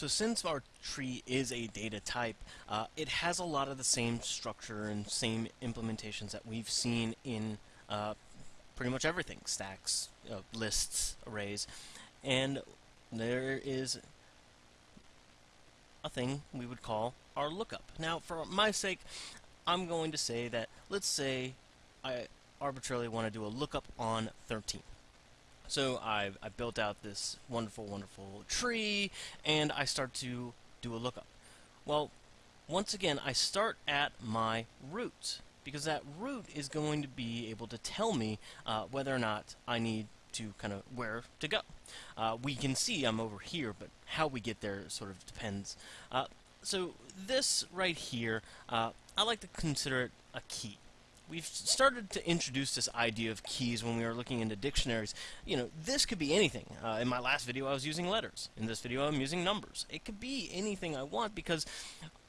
So since our tree is a data type, uh, it has a lot of the same structure and same implementations that we've seen in uh, pretty much everything, stacks, uh, lists, arrays, and there is a thing we would call our lookup. Now, for my sake, I'm going to say that, let's say I arbitrarily want to do a lookup on 13. So I've, I've built out this wonderful, wonderful tree, and I start to do a lookup. Well, once again, I start at my root, because that root is going to be able to tell me uh, whether or not I need to kind of where to go. Uh, we can see I'm over here, but how we get there sort of depends. Uh, so this right here, uh, I like to consider it a key we've started to introduce this idea of keys when we were looking into dictionaries. You know, this could be anything. Uh, in my last video, I was using letters. In this video, I'm using numbers. It could be anything I want because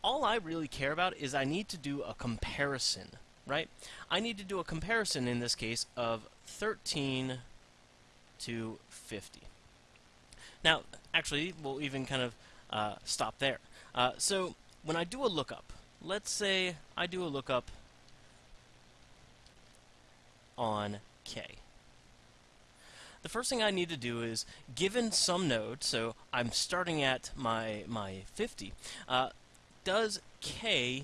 all I really care about is I need to do a comparison, right? I need to do a comparison in this case of 13 to 50. Now, actually, we'll even kind of uh, stop there. Uh, so, when I do a lookup, let's say I do a lookup on k. The first thing I need to do is, given some node, so I'm starting at my, my 50, uh, does k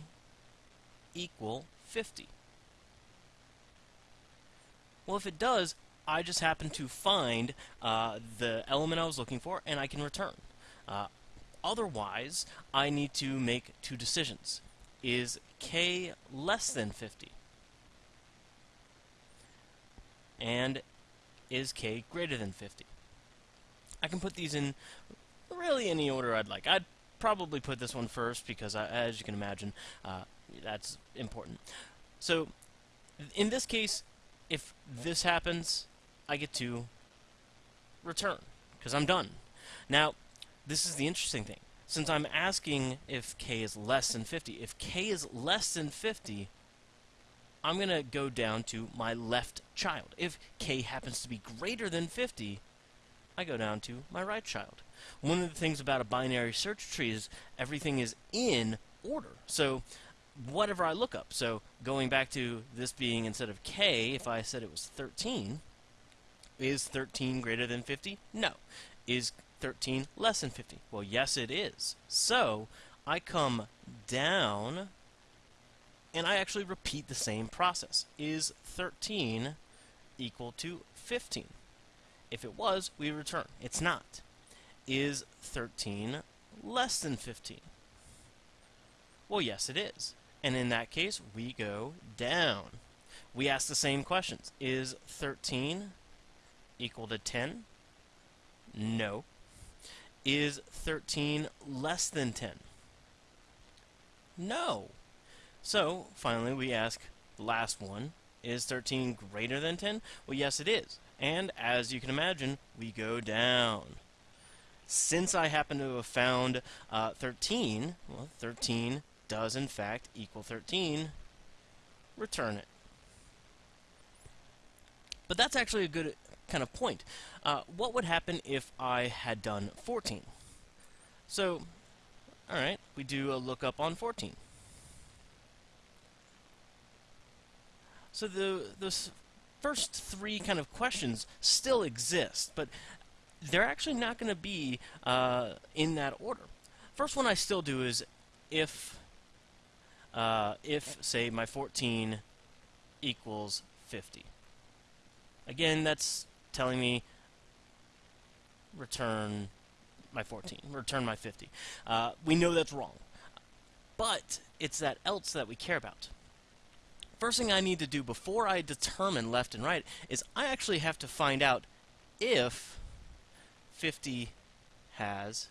equal 50? Well, if it does, I just happen to find uh, the element I was looking for, and I can return. Uh, otherwise, I need to make two decisions. Is k less than 50? And is k greater than 50? I can put these in really any order I'd like. I'd probably put this one first because, I, as you can imagine, uh, that's important. So, in this case, if this happens, I get to return because I'm done. Now, this is the interesting thing. Since I'm asking if k is less than 50, if k is less than 50, I'm going to go down to my left child. If k happens to be greater than 50, I go down to my right child. One of the things about a binary search tree is everything is in order. So whatever I look up, so going back to this being instead of k, if I said it was 13, is 13 greater than 50? No. Is 13 less than 50? Well, yes, it is. So I come down and I actually repeat the same process. Is 13 equal to 15? If it was, we return. It's not. Is 13 less than 15? Well, yes, it is. And in that case, we go down. We ask the same questions. Is 13 equal to 10? No. Is 13 less than 10? No. So, finally, we ask the last one, is 13 greater than 10? Well, yes, it is. And as you can imagine, we go down. Since I happen to have found uh, 13, well, 13 does in fact equal 13, return it. But that's actually a good kind of point. Uh, what would happen if I had done 14? So, alright, we do a lookup on 14. So the the first three kind of questions still exist, but they're actually not going to be uh, in that order. First one I still do is if uh, if say my 14 equals 50. Again, that's telling me return my 14, return my 50. Uh, we know that's wrong, but it's that else that we care about. First thing I need to do before I determine left and right is I actually have to find out if 50 has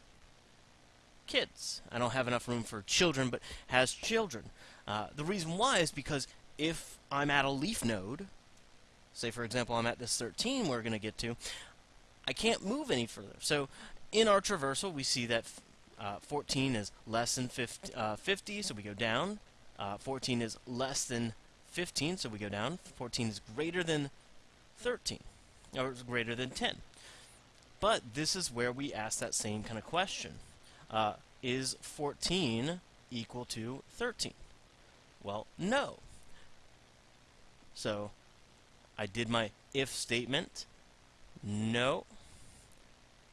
kids. I don't have enough room for children, but has children. Uh, the reason why is because if I'm at a leaf node, say for example I'm at this 13 we're going to get to, I can't move any further. So in our traversal we see that uh, 14 is less than 50, uh, 50 so we go down. Uh, 14 is less than 15, so we go down. 14 is greater than 13, or greater than 10. But this is where we ask that same kind of question. Uh, is 14 equal to 13? Well, no. So I did my if statement. No.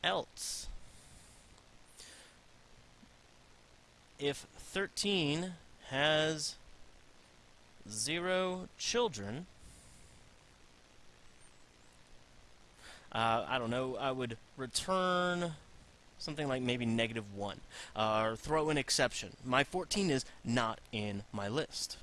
Else. If 13 has zero children, uh, I don't know, I would return something like maybe negative 1, uh, or throw an exception. My 14 is not in my list.